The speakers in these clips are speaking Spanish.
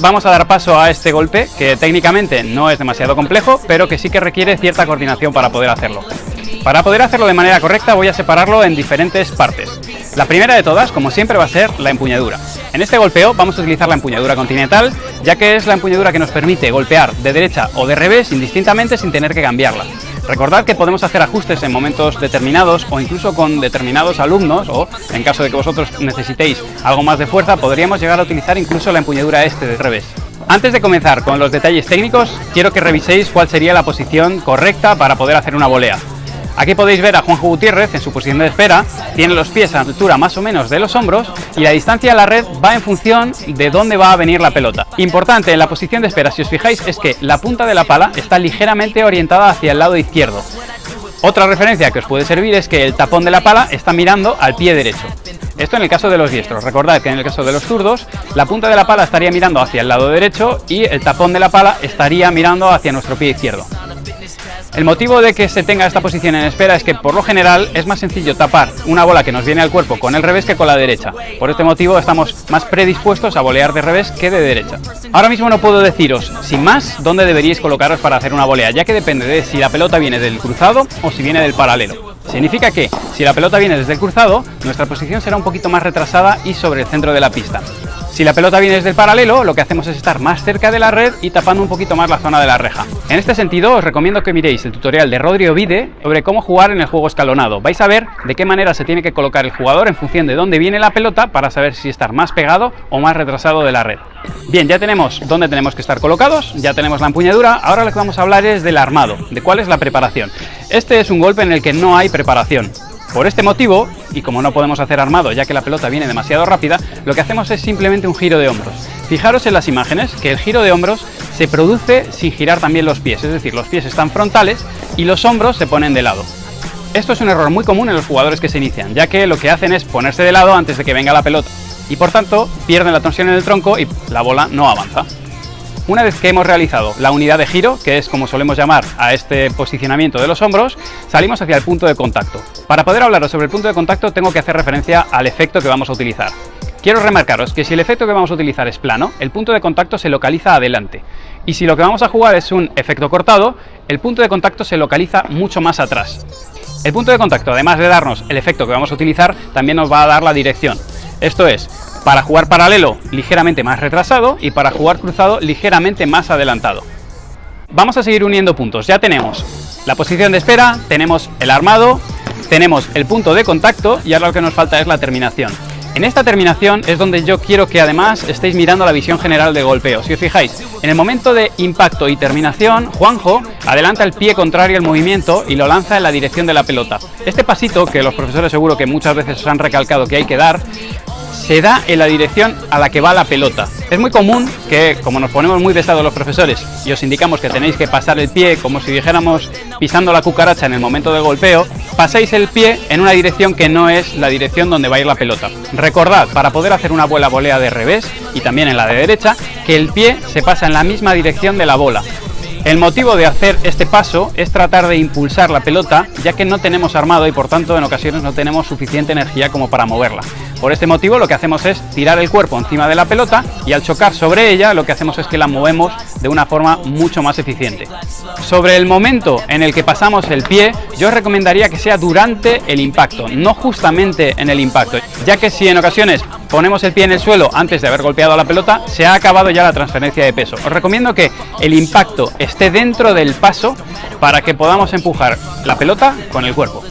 vamos a dar paso a este golpe, que técnicamente no es demasiado complejo, pero que sí que requiere cierta coordinación para poder hacerlo. Para poder hacerlo de manera correcta voy a separarlo en diferentes partes. La primera de todas, como siempre, va a ser la empuñadura. En este golpeo vamos a utilizar la empuñadura continental, ya que es la empuñadura que nos permite golpear de derecha o de revés indistintamente sin tener que cambiarla. Recordad que podemos hacer ajustes en momentos determinados o incluso con determinados alumnos o en caso de que vosotros necesitéis algo más de fuerza podríamos llegar a utilizar incluso la empuñadura este de revés. Antes de comenzar con los detalles técnicos, quiero que reviséis cuál sería la posición correcta para poder hacer una volea. Aquí podéis ver a Juanjo Gutiérrez en su posición de espera, tiene los pies a altura más o menos de los hombros y la distancia a la red va en función de dónde va a venir la pelota. Importante en la posición de espera, si os fijáis, es que la punta de la pala está ligeramente orientada hacia el lado izquierdo. Otra referencia que os puede servir es que el tapón de la pala está mirando al pie derecho. Esto en el caso de los diestros. Recordad que en el caso de los zurdos, la punta de la pala estaría mirando hacia el lado derecho y el tapón de la pala estaría mirando hacia nuestro pie izquierdo. El motivo de que se tenga esta posición en espera es que por lo general es más sencillo tapar una bola que nos viene al cuerpo con el revés que con la derecha. Por este motivo estamos más predispuestos a volear de revés que de derecha. Ahora mismo no puedo deciros, sin más, dónde deberíais colocaros para hacer una volea, ya que depende de si la pelota viene del cruzado o si viene del paralelo. Significa que, si la pelota viene desde el cruzado, nuestra posición será un poquito más retrasada y sobre el centro de la pista. Si la pelota viene desde el paralelo, lo que hacemos es estar más cerca de la red y tapando un poquito más la zona de la reja. En este sentido, os recomiendo que miréis el tutorial de Rodri Ovide sobre cómo jugar en el juego escalonado. Vais a ver de qué manera se tiene que colocar el jugador en función de dónde viene la pelota para saber si estar más pegado o más retrasado de la red. Bien, ya tenemos dónde tenemos que estar colocados, ya tenemos la empuñadura, ahora lo que vamos a hablar es del armado, de cuál es la preparación. Este es un golpe en el que no hay preparación. Por este motivo, y como no podemos hacer armado ya que la pelota viene demasiado rápida, lo que hacemos es simplemente un giro de hombros. Fijaros en las imágenes que el giro de hombros se produce sin girar también los pies, es decir, los pies están frontales y los hombros se ponen de lado. Esto es un error muy común en los jugadores que se inician, ya que lo que hacen es ponerse de lado antes de que venga la pelota y por tanto pierden la torsión en el tronco y la bola no avanza. Una vez que hemos realizado la unidad de giro, que es como solemos llamar a este posicionamiento de los hombros, salimos hacia el punto de contacto. Para poder hablaros sobre el punto de contacto tengo que hacer referencia al efecto que vamos a utilizar. Quiero remarcaros que si el efecto que vamos a utilizar es plano, el punto de contacto se localiza adelante. Y si lo que vamos a jugar es un efecto cortado, el punto de contacto se localiza mucho más atrás. El punto de contacto, además de darnos el efecto que vamos a utilizar, también nos va a dar la dirección. Esto es, para jugar paralelo, ligeramente más retrasado y para jugar cruzado, ligeramente más adelantado. Vamos a seguir uniendo puntos. Ya tenemos la posición de espera, tenemos el armado, tenemos el punto de contacto y ahora lo que nos falta es la terminación. En esta terminación es donde yo quiero que además estéis mirando la visión general de golpeo. Si os fijáis, en el momento de impacto y terminación, Juanjo adelanta el pie contrario al movimiento y lo lanza en la dirección de la pelota. Este pasito, que los profesores seguro que muchas veces os han recalcado que hay que dar, se da en la dirección a la que va la pelota. Es muy común que, como nos ponemos muy pesados los profesores y os indicamos que tenéis que pasar el pie como si dijéramos pisando la cucaracha en el momento del golpeo, pasáis el pie en una dirección que no es la dirección donde va a ir la pelota. Recordad, para poder hacer una bola volea de revés y también en la de derecha, que el pie se pasa en la misma dirección de la bola. El motivo de hacer este paso es tratar de impulsar la pelota, ya que no tenemos armado y por tanto en ocasiones no tenemos suficiente energía como para moverla. Por este motivo lo que hacemos es tirar el cuerpo encima de la pelota y al chocar sobre ella lo que hacemos es que la movemos de una forma mucho más eficiente. Sobre el momento en el que pasamos el pie, yo recomendaría que sea durante el impacto, no justamente en el impacto, ya que si en ocasiones ponemos el pie en el suelo antes de haber golpeado la pelota, se ha acabado ya la transferencia de peso. Os recomiendo que el impacto esté dentro del paso para que podamos empujar la pelota con el cuerpo.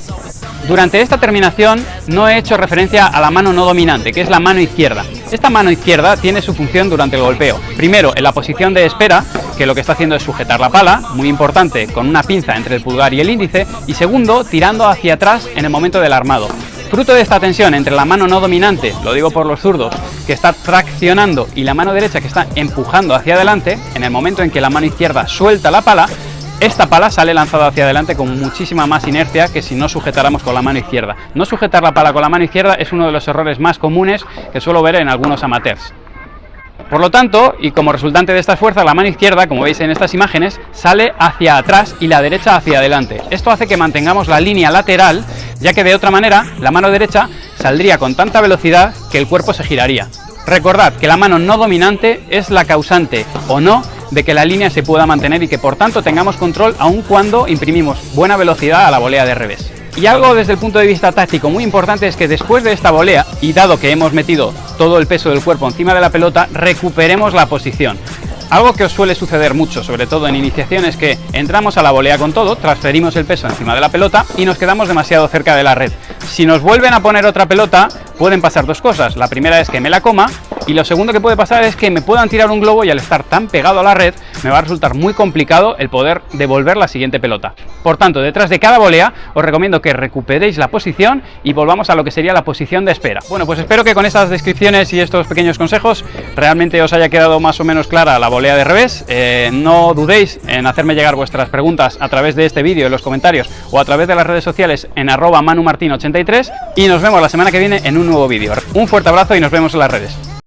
Durante esta terminación no he hecho referencia a la mano no dominante, que es la mano izquierda. Esta mano izquierda tiene su función durante el golpeo. Primero, en la posición de espera, que lo que está haciendo es sujetar la pala, muy importante, con una pinza entre el pulgar y el índice, y segundo, tirando hacia atrás en el momento del armado. Fruto de esta tensión entre la mano no dominante, lo digo por los zurdos, que está traccionando y la mano derecha que está empujando hacia adelante, en el momento en que la mano izquierda suelta la pala, esta pala sale lanzada hacia adelante con muchísima más inercia que si no sujetáramos con la mano izquierda. No sujetar la pala con la mano izquierda es uno de los errores más comunes que suelo ver en algunos amateurs. Por lo tanto, y como resultante de estas fuerzas, la mano izquierda, como veis en estas imágenes, sale hacia atrás y la derecha hacia adelante. Esto hace que mantengamos la línea lateral, ya que de otra manera la mano derecha saldría con tanta velocidad que el cuerpo se giraría. Recordad que la mano no dominante es la causante o no de que la línea se pueda mantener y que por tanto tengamos control aun cuando imprimimos buena velocidad a la volea de revés. Y algo desde el punto de vista táctico muy importante es que después de esta volea, y dado que hemos metido todo el peso del cuerpo encima de la pelota, recuperemos la posición. Algo que os suele suceder mucho, sobre todo en iniciación, es que entramos a la volea con todo, transferimos el peso encima de la pelota y nos quedamos demasiado cerca de la red. Si nos vuelven a poner otra pelota, pueden pasar dos cosas. La primera es que me la coma y lo segundo que puede pasar es que me puedan tirar un globo y al estar tan pegado a la red me va a resultar muy complicado el poder devolver la siguiente pelota. Por tanto, detrás de cada volea os recomiendo que recuperéis la posición y volvamos a lo que sería la posición de espera. Bueno, pues espero que con estas descripciones y estos pequeños consejos realmente os haya quedado más o menos clara la volea de revés. Eh, no dudéis en hacerme llegar vuestras preguntas a través de este vídeo en los comentarios o a través de las redes sociales en arroba manumartin83 y nos vemos la semana que viene en un nuevo vídeo. Un fuerte abrazo y nos vemos en las redes.